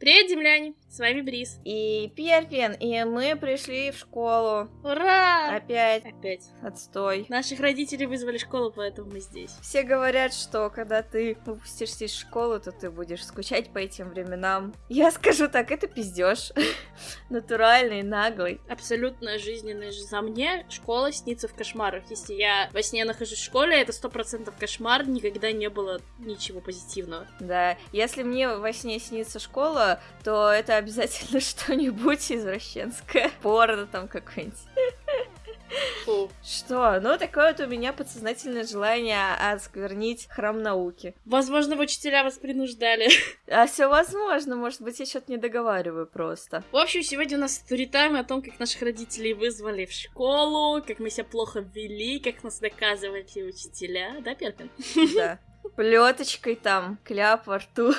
Привет, земляне! С вами Брис. И Перпин, и мы пришли в школу. Ура! Опять. Опять. Отстой. Наших родителей вызвали в школу, поэтому мы здесь. Все говорят, что когда ты выпустишься из школы, то ты будешь скучать по этим временам. Я скажу так, это пиздеж. Натуральный, наглый. Абсолютно жизненная жизнь. За мне школа снится в кошмарах. Если я во сне нахожусь в школе, это сто процентов кошмар, никогда не было ничего позитивного. Да, если мне во сне снится школа, то это обязательно что-нибудь извращенское. Порно там какое-нибудь. Фу. Что? Ну, такое вот у меня подсознательное желание осквернить храм науки. Возможно, учителя вас принуждали. А все возможно, может быть, я что-то не договариваю просто. В общем, сегодня у нас сторитайм о том, как наших родителей вызвали в школу, как мы себя плохо вели, как нас доказывали учителя. Да, Перпин? Да. Плеточкой там, кляп во рту.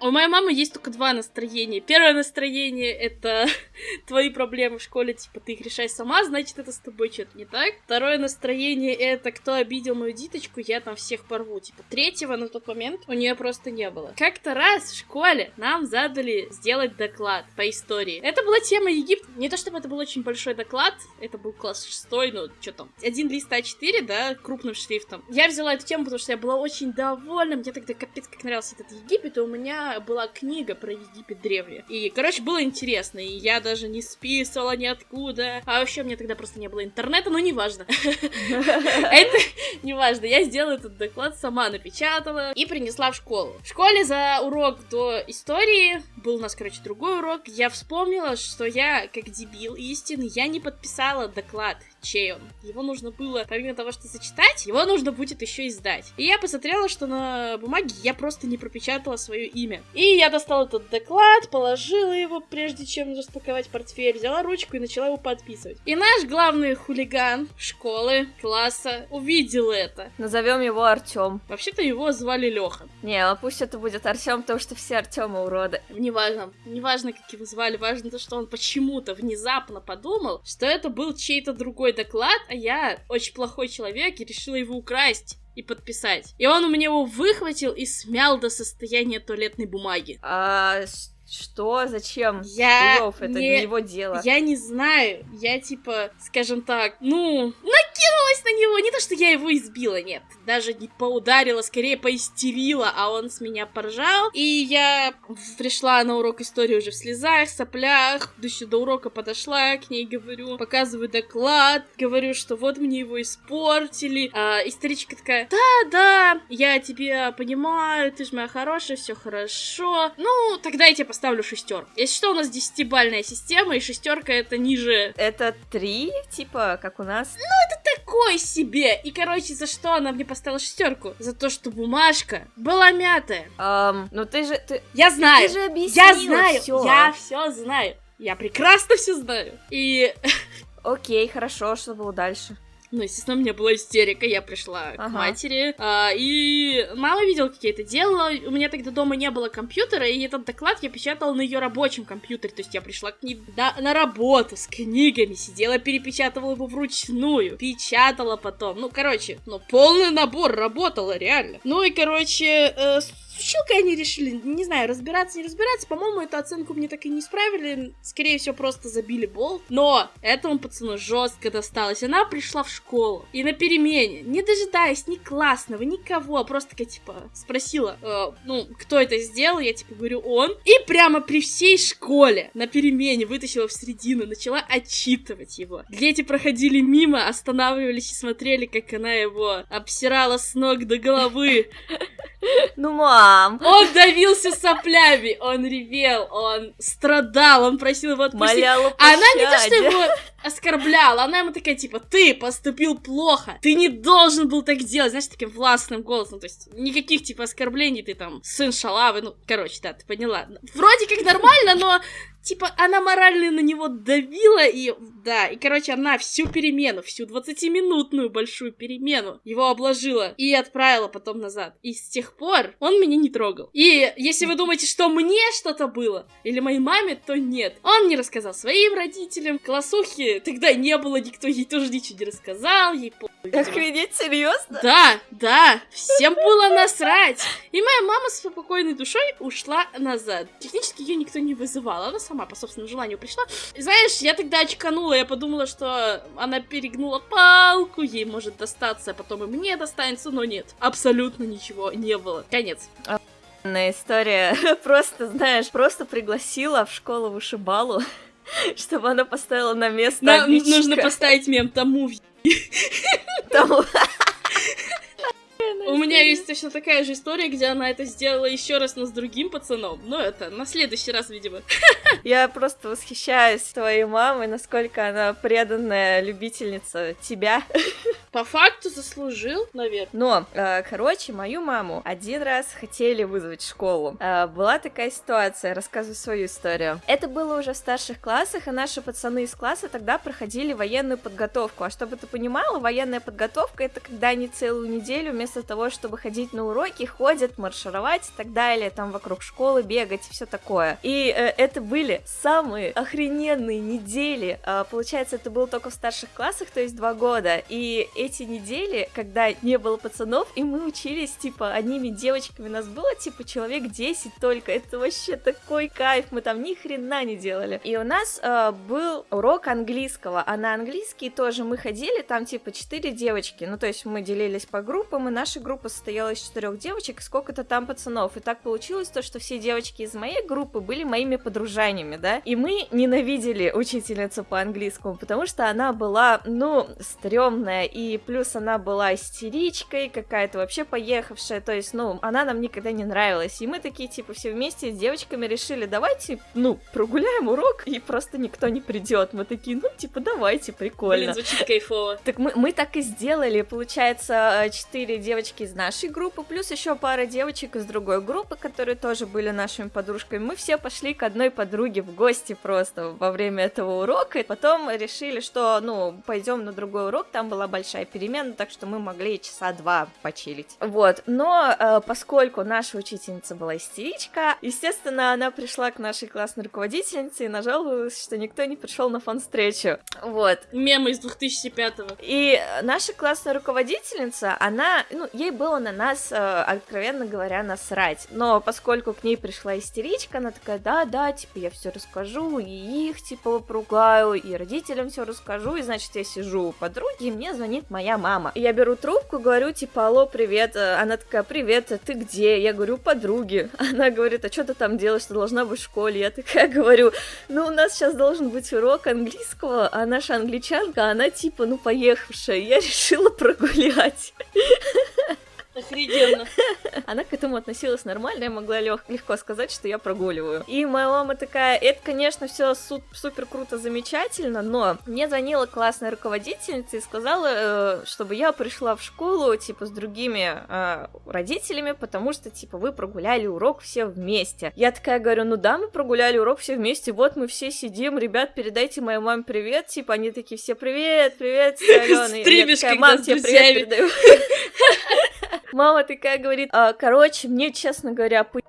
У моей мамы есть только два настроения. Первое настроение — это твои проблемы в школе, типа, ты их решай сама, значит, это с тобой что-то не так. Второе настроение — это кто обидел мою диточку, я там всех порву. Типа, третьего на тот момент у нее просто не было. Как-то раз в школе нам задали сделать доклад по истории. Это была тема Египта. Не то чтобы это был очень большой доклад, это был класс шестой, ну, что там, один лист А4, да, крупным шрифтом. Я взяла эту тему, потому что я была очень довольна, мне тогда капец как нравился этот Египет, и у меня была книга про Египет древний. И, короче, было интересно, и я даже не списывала ниоткуда. А вообще, мне тогда просто не было интернета, но неважно. Это неважно. Я сделала этот доклад, сама напечатала и принесла в школу. В школе за урок до истории был у нас, короче, другой урок. Я вспомнила, что я, как дебил истинный, я не подписала доклад чей он. Его нужно было, помимо того, что зачитать, его нужно будет еще издать. И я посмотрела, что на бумаге я просто не пропечатала свое имя. И я достала этот доклад, положила его, прежде чем распаковать портфель, взяла ручку и начала его подписывать. И наш главный хулиган школы, класса, увидел это. Назовем его Артем. Вообще-то его звали Леха. Не, а пусть это будет Артем, потому что все Артемы уроды. Неважно, неважно, как его звали, важно то, что он почему-то внезапно подумал, что это был чей-то другой доклад, а я очень плохой человек и решила его украсть и подписать. И он у меня его выхватил и смял до состояния туалетной бумаги. А что? Зачем? Я Лев, это не... не его дело. Я не знаю. Я типа, скажем так, ну, накинулась на него. Не то, что я его избила, нет. Даже не поударила, скорее поистерила, а он с меня поржал. И я пришла на урок истории уже в слезах, соплях. Еще до урока подошла к ней, говорю, показываю доклад, говорю, что вот мне его испортили. А историчка такая, да, да, я тебя понимаю, ты же моя хорошая, все хорошо. Ну, тогда я тебе поставлю шестерку. Если что, у нас десятибальная система, и шестерка это ниже... Это три, типа, как у нас? Ну, это такой себе. И, короче, за что она мне поставила шестерку? За то, что бумажка была мятая. Um, ну ты же... Ты... Я знаю. Ты же объяснила Я знаю. всё. Я все знаю. Я прекрасно все знаю. И Окей, хорошо, что было дальше? Ну, естественно, у меня была истерика, я пришла к Ага. матери, а, и мама видела, как я это делала, у меня тогда дома не было компьютера, и этот доклад я печатала на ее рабочем компьютере, то есть я пришла к ней на, на работу с книгами, сидела, перепечатывала его вручную, печатала потом, ну, короче, ну, полный набор, работала, реально. Ну, и, короче, э, с они решили, не знаю, разбираться, не разбираться, по-моему, эту оценку мне так и не исправили, скорее всего, просто забили болт, но этому пацану жестко досталось, она пришла в школу, и на перемене, не дожидаясь ни классного, никого, просто такая, типа, спросила, э, ну, кто это сделал, я, типа, говорю, он, и прямо при всей школе на перемене вытащила в середину, начала отчитывать его. Дети проходили мимо, останавливались и смотрели, как она его обсирала с ног до головы, Ну, мам! он давился соплями, он ревел, он страдал, он просил его отпустить. Моляла А она не то, что его оскорбляла, она ему такая, типа, ты поступил плохо, ты не должен был так делать, знаешь, таким властным голосом, то есть никаких, типа, оскорблений, ты там, сын шалавы, ну, короче, да, ты поняла. Вроде как нормально, но, типа, она морально на него давила, и Да, и, короче, она всю перемену, всю 20-минутную большую перемену его обложила и отправила потом назад. И с тех пор он меня не трогал. И если вы думаете, что мне что-то было, или моей маме, то нет. Он не рассказал своим родителям, классухе тогда не было, никто ей тоже ничего не рассказал, ей по... Охренеть, серьезно? Да, да, всем было насрать. И моя мама с спокойной душой ушла назад. Технически ее никто не вызывал, она сама по собственному желанию пришла. И знаешь, я тогда очканула, я подумала, что она перегнула палку, ей может достаться, а потом и мне достанется, но нет, абсолютно ничего не было. Конец. История просто, знаешь, просто пригласила в школу вышибалу, чтобы она поставила на место Нам нужно поставить мем тому Тому. У меня есть точно такая же история, где она это сделала еще раз, но с другим пацаном. Но это на следующий раз, видимо. Я просто восхищаюсь твоей мамой, насколько она преданная любительница тебя. По факту заслужил, наверное. Но, э, короче, мою маму один раз хотели вызвать в школу. Э, была такая ситуация, рассказываю свою историю. Это было уже в старших классах, и наши пацаны из класса тогда проходили военную подготовку. А чтобы ты понимала, военная подготовка это когда они целую неделю вместо того, чтобы ходить на уроки, ходят, маршировать и так далее, там вокруг школы бегать и все такое. И э, это были самые охрененные недели. Э, получается, это было только в старших классах, то есть два года. И эти недели, когда не было пацанов, и мы учились, типа, одними девочками, нас было, типа, человек 10 только. Это вообще такой кайф, мы там ни хрена не делали. И у нас э, был урок английского, а на английский тоже мы ходили, там, типа, 4 девочки, ну, то есть мы делились по группам, и наши группа состояла из четырех девочек, сколько-то там пацанов. И так получилось то, что все девочки из моей группы были моими подружаниями, да. И мы ненавидели учительницу по английскому, потому что она была, ну, стрёмная, и плюс она была истеричкой, какая-то вообще поехавшая, то есть, ну, она нам никогда не нравилась. И мы такие, типа, все вместе с девочками решили, давайте, ну, прогуляем урок, и просто никто не придет. Мы такие, ну, типа, давайте, прикольно. Блин, звучит кайфово. Так мы, мы так и сделали, получается, четыре девочки из нашей группы, плюс еще пара девочек из другой группы, которые тоже были нашими подружками. Мы все пошли к одной подруге в гости просто во время этого урока. И потом решили, что, ну, пойдем на другой урок, там была большая перемена, так что мы могли часа два почилить. Вот, но э, поскольку наша учительница была истеричка, естественно, она пришла к нашей классной руководительнице и нажаловалась, что никто не пришел на фан-встречу. Вот. Мемы из 2005-го. И наша классная руководительница, она, ну, ей было на нас, э, откровенно говоря, насрать. Но поскольку к ней пришла истеричка, она такая, да, да, типа, я все расскажу, и их, типа, попругаю, и родителям все расскажу, и, значит, я сижу у подруги, и мне звонит моя мама. И я беру трубку, говорю, типа, алло, привет. Она такая, привет, а ты где? Я говорю, подруги. Она говорит, а что ты там делаешь, ты должна быть в школе? Я такая говорю, ну, у нас сейчас должен быть урок английского, а наша англичанка, она, типа, ну, поехавшая. Я решила прогулять. Охрененно. Она к этому относилась нормально, я могла лег- легко сказать, что я прогуливаю. И моя мама такая, это, конечно, все су- супер круто, замечательно, но мне звонила классная руководительница и сказала, э, чтобы я пришла в школу, типа, с другими э, родителями, потому что, типа, вы прогуляли урок все вместе. Я такая говорю, ну да, мы прогуляли урок все вместе, вот мы все сидим, ребят, передайте моей маме привет, типа, они такие все, привет, привет, Алена. Стримишь, мам, тебе привет передаю. Мама такая говорит, а, короче, мне, честно говоря, по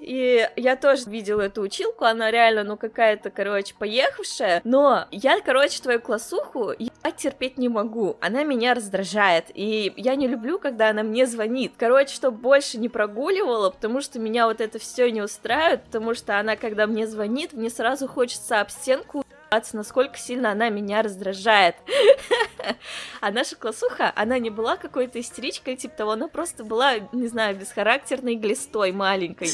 и я тоже видела эту училку, она реально, ну, какая-то, короче, поехавшая, но я, короче, твою классуху я терпеть не могу, она меня раздражает, и я не люблю, когда она мне звонит, короче, чтобы больше не прогуливала, потому что меня вот это все не устраивает, потому что она, когда мне звонит, мне сразу хочется об стенку насколько сильно она меня раздражает. А наша классуха, она не была какой-то истеричкой, типа того, она просто была, не знаю, бесхарактерной глистой маленькой.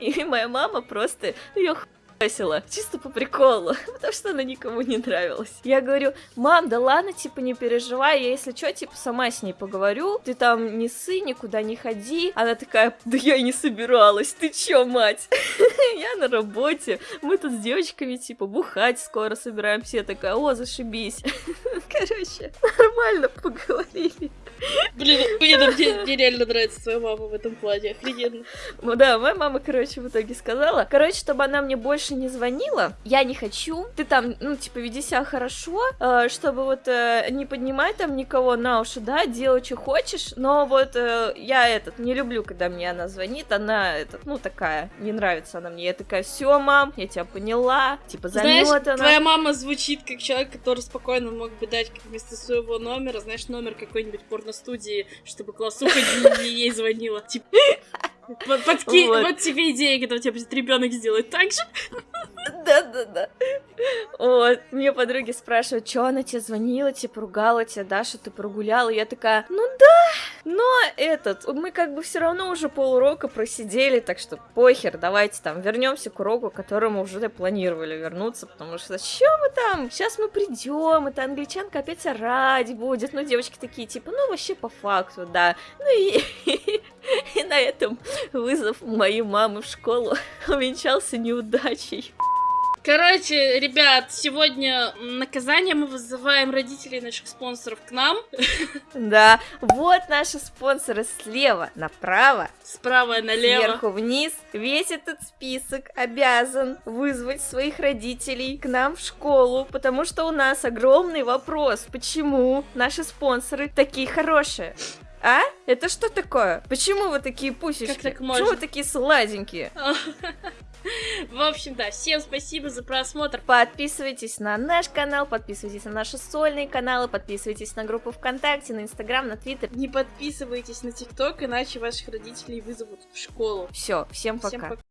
И моя мама просто ее весело, чисто по приколу, потому что она никому не нравилась. Я говорю, мам, да ладно, типа, не переживай, я если что, типа, сама с ней поговорю, ты там не сы, никуда не ходи. Она такая, да я и не собиралась, ты чё, мать? Я на работе, мы тут с девочками, типа, бухать скоро собираемся, я такая, о, зашибись. Короче, нормально поговорили. Блин, а мне, мне реально нравится твоя мама в этом плане, охрененно. Ну да, моя мама, короче, в итоге сказала, короче, чтобы она мне больше не звонила, я не хочу, ты там, ну, типа, веди себя хорошо, э, чтобы вот э, не поднимать там никого на уши, да, делай, что хочешь, но вот э, я этот, не люблю, когда мне она звонит, она, этот, ну, такая, не нравится она мне, я такая, все, мам, я тебя поняла, типа, Знаешь, заметана. твоя мама звучит как человек, который спокойно мог бы дать вместо своего номера, знаешь, номер какой-нибудь порностудии, чтобы классуха не ей звонила. Типа, вот, подки- Вот. вот тебе идея, когда у тебя будет ребенок сделать так же. Да-да-да. Вот, мне подруги спрашивают, что она тебе звонила, тебе поругала, тебя Даша, ты прогуляла. Я такая, ну да, но этот, мы как бы все равно уже полурока просидели, так что похер, давайте там вернемся к уроку, к которому уже планировали вернуться, потому что что мы там, сейчас мы придем, это англичанка опять орать будет, ну девочки такие, типа, ну вообще по факту, да. Ну и, и на этом вызов моей мамы в школу увенчался неудачей. Короче, ребят, сегодня наказание мы вызываем родителей наших спонсоров к нам. Да, вот наши спонсоры слева направо, Справа налево. сверху вниз. Весь этот список обязан вызвать своих родителей к нам в школу, потому что у нас огромный вопрос, почему наши спонсоры такие хорошие. А? Это что такое? Почему вы такие пусечки? Как так Почему можно? вы такие сладенькие? В общем, да, всем спасибо за просмотр. Подписывайтесь на наш канал, подписывайтесь на наши сольные каналы, подписывайтесь на группу ВКонтакте, на Инстаграм, на Твиттер. Не подписывайтесь на ТикТок, иначе ваших родителей вызовут в школу. Все, всем пока. Всем пока.